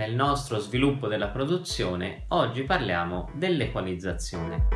nel nostro sviluppo della produzione, oggi parliamo dell'equalizzazione.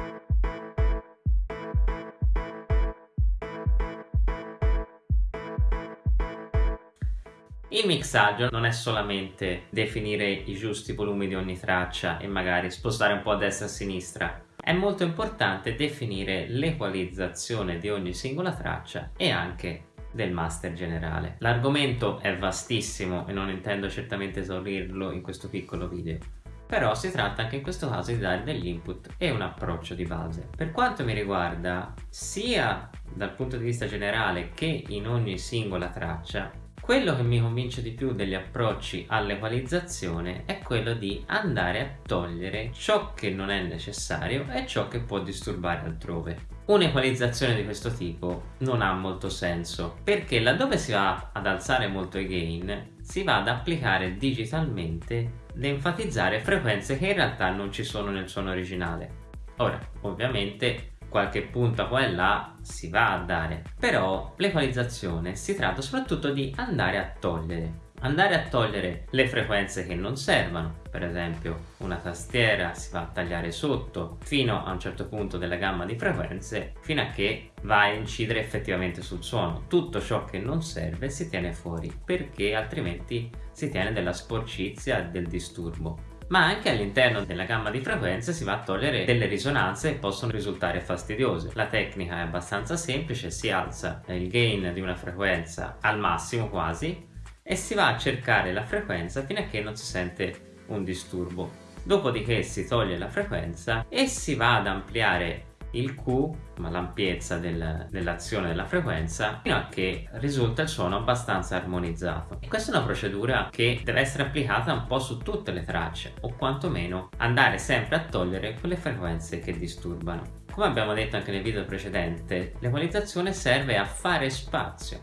Il mixaggio non è solamente definire i giusti volumi di ogni traccia e magari spostare un po' a destra e a sinistra, è molto importante definire l'equalizzazione di ogni singola traccia e anche del master generale. L'argomento è vastissimo e non intendo certamente esaurirlo in questo piccolo video, però si tratta anche in questo caso di dare degli input e un approccio di base. Per quanto mi riguarda, sia dal punto di vista generale che in ogni singola traccia, quello che mi convince di più degli approcci all'equalizzazione è quello di andare a togliere ciò che non è necessario e ciò che può disturbare altrove. Un'equalizzazione di questo tipo non ha molto senso perché laddove si va ad alzare molto i gain si va ad applicare digitalmente da enfatizzare frequenze che in realtà non ci sono nel suono originale. Ora, ovviamente qualche punta qua e là si va a dare. Però l'equalizzazione si tratta soprattutto di andare a togliere. Andare a togliere le frequenze che non servono. Per esempio una tastiera si va a tagliare sotto fino a un certo punto della gamma di frequenze fino a che va a incidere effettivamente sul suono. Tutto ciò che non serve si tiene fuori perché altrimenti si tiene della sporcizia del disturbo ma anche all'interno della gamma di frequenze si va a togliere delle risonanze che possono risultare fastidiose. La tecnica è abbastanza semplice, si alza il gain di una frequenza al massimo quasi e si va a cercare la frequenza fino a che non si sente un disturbo. Dopodiché si toglie la frequenza e si va ad ampliare il Q, ma l'ampiezza del, dell'azione della frequenza, fino a che risulta il suono abbastanza armonizzato. E questa è una procedura che deve essere applicata un po' su tutte le tracce, o quantomeno andare sempre a togliere quelle frequenze che disturbano. Come abbiamo detto anche nel video precedente, l'equalizzazione serve a fare spazio,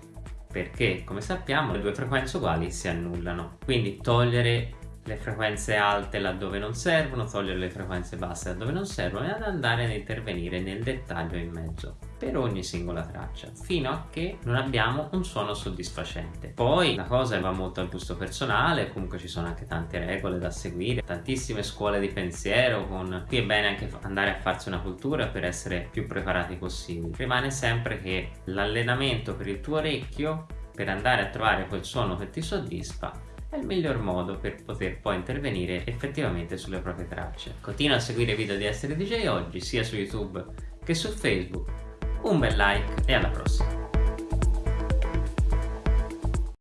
perché come sappiamo le due frequenze uguali si annullano. Quindi togliere le frequenze alte laddove non servono, togliere le frequenze basse laddove non servono e ad andare ad intervenire nel dettaglio in mezzo per ogni singola traccia fino a che non abbiamo un suono soddisfacente. Poi la cosa va molto al gusto personale comunque ci sono anche tante regole da seguire tantissime scuole di pensiero con qui è bene anche andare a farsi una cultura per essere più preparati possibile rimane sempre che l'allenamento per il tuo orecchio per andare a trovare quel suono che ti soddisfa è il miglior modo per poter poi intervenire effettivamente sulle proprie tracce. Continua a seguire i video di Essere DJ oggi sia su YouTube che su Facebook. Un bel like e alla prossima!